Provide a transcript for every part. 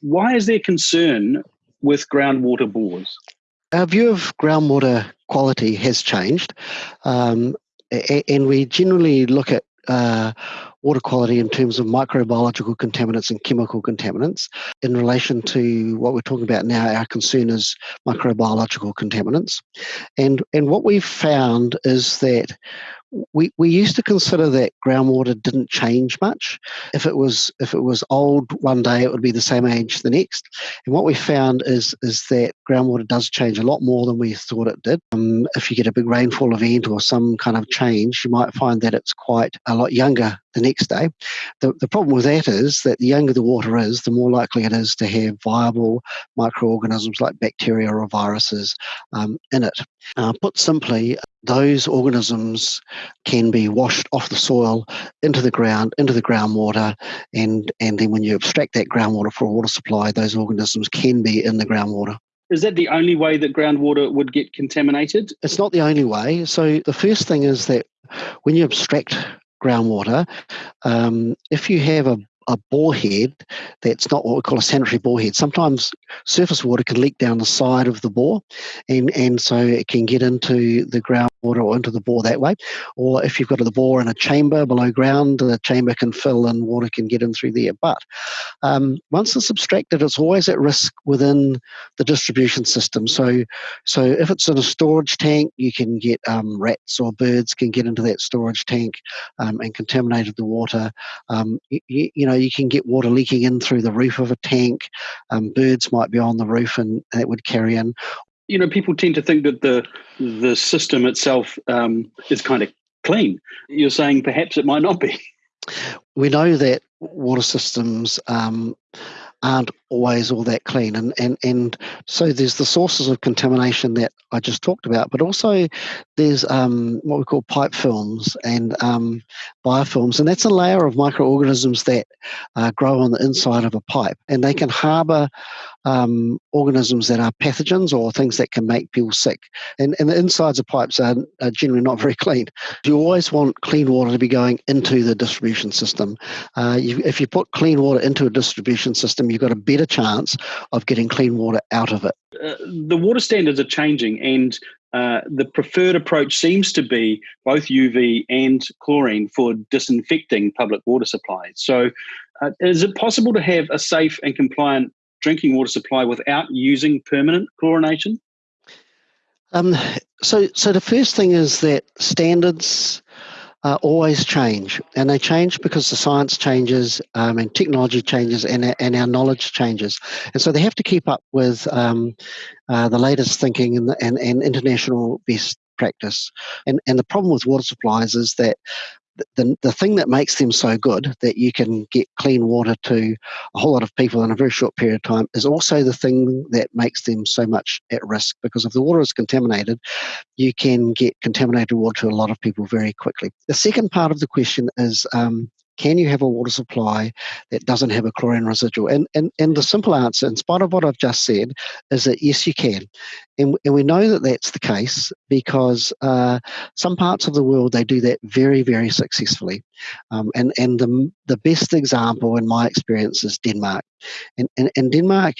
Why is there concern with groundwater bores? Our view of groundwater quality has changed, um, and we generally look at uh, water quality in terms of microbiological contaminants and chemical contaminants. In relation to what we're talking about now, our concern is microbiological contaminants. And, and what we've found is that we, we used to consider that groundwater didn't change much. If it was if it was old one day, it would be the same age the next. And what we found is is that groundwater does change a lot more than we thought it did. Um, if you get a big rainfall event or some kind of change, you might find that it's quite a lot younger the next day. The, the problem with that is that the younger the water is, the more likely it is to have viable microorganisms like bacteria or viruses um, in it. Uh, put simply, those organisms can be washed off the soil into the ground, into the groundwater, and, and then when you extract that groundwater for a water supply, those organisms can be in the groundwater. Is that the only way that groundwater would get contaminated? It's not the only way. So the first thing is that when you abstract groundwater, um, if you have a a bore head that's not what we call a sanitary bore head. Sometimes surface water can leak down the side of the bore, and, and so it can get into the groundwater or into the bore that way. Or if you've got the bore in a chamber below ground, the chamber can fill and water can get in through there. But um, once it's abstracted, it's always at risk within the distribution system. So, so if it's in a storage tank, you can get um, rats or birds can get into that storage tank um, and contaminated the water. Um, you, you know, you can get water leaking in through the roof of a tank. Um, birds might be on the roof and it would carry in. You know, people tend to think that the the system itself um, is kind of clean. You're saying perhaps it might not be. We know that water systems um, aren't always all that clean. And, and, and so there's the sources of contamination that I just talked about, but also there's um, what we call pipe films and um, biofilms. And that's a layer of microorganisms that uh, grow on the inside of a pipe. And they can harbor um, organisms that are pathogens or things that can make people sick. And, and the insides of pipes are, are, generally not very clean. You always want clean water to be going into the distribution system. Uh, you, if you put clean water into a distribution system, you've got a better chance of getting clean water out of it. Uh, the water standards are changing, and uh, the preferred approach seems to be both UV and chlorine for disinfecting public water supplies. So, uh, is it possible to have a safe and compliant drinking water supply without using permanent chlorination? Um, so, so the first thing is that standards uh, always change, and they change because the science changes um, and technology changes, and and our knowledge changes, and so they have to keep up with um, uh, the latest thinking and, and and international best practice. And and the problem with water supplies is that the, the thing that makes them so good that you can get clean water to a whole lot of people in a very short period of time is also the thing that makes them so much at risk because if the water is contaminated, you can get contaminated water to a lot of people very quickly. The second part of the question is um, can you have a water supply that doesn't have a chlorine residual? And, and, and the simple answer, in spite of what I've just said, is that yes, you can. And, and we know that that's the case because uh, some parts of the world, they do that very, very successfully. Um, and and the, the best example in my experience is Denmark. And, and, and Denmark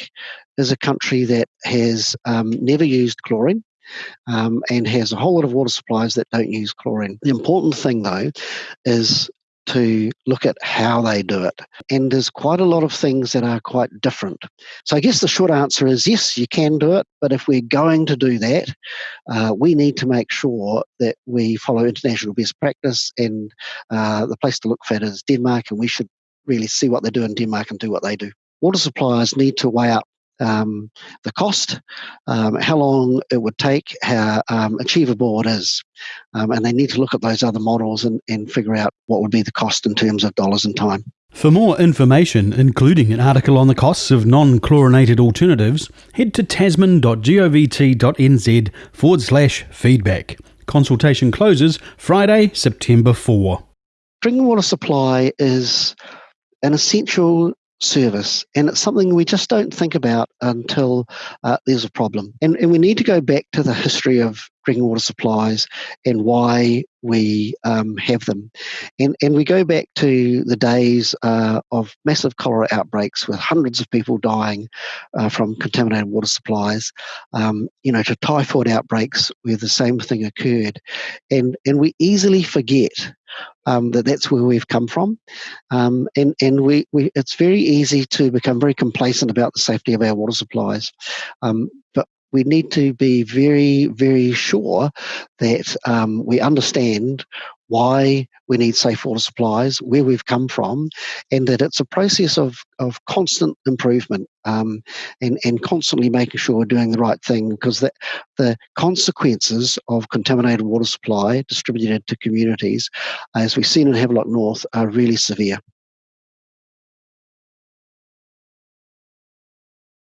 is a country that has um, never used chlorine. Um, and has a whole lot of water supplies that don't use chlorine. The important thing, though, is to look at how they do it. And there's quite a lot of things that are quite different. So I guess the short answer is yes, you can do it, but if we're going to do that, uh, we need to make sure that we follow international best practice. And uh, the place to look for it is Denmark, and we should really see what they do in Denmark and do what they do. Water suppliers need to weigh up um, the cost, um, how long it would take, how um, achievable it is. Um, and they need to look at those other models and, and figure out what would be the cost in terms of dollars and time. For more information, including an article on the costs of non chlorinated alternatives, head to tasman.govt.nz forward slash feedback. Consultation closes Friday, September 4. Drinking water supply is an essential service, and it's something we just don't think about until uh, there's a problem. And, and we need to go back to the history of drinking water supplies and why we um, have them. And, and we go back to the days uh, of massive cholera outbreaks with hundreds of people dying uh, from contaminated water supplies, um, you know, to typhoid outbreaks where the same thing occurred. And, and we easily forget um, that that's where we've come from. Um, and and we, we, it's very easy to become very complacent about the safety of our water supplies. Um, but we need to be very, very sure that um, we understand why we need safe water supplies, where we've come from, and that it's a process of, of constant improvement um, and, and constantly making sure we're doing the right thing because the, the consequences of contaminated water supply distributed to communities, as we've seen in Havelock North, are really severe.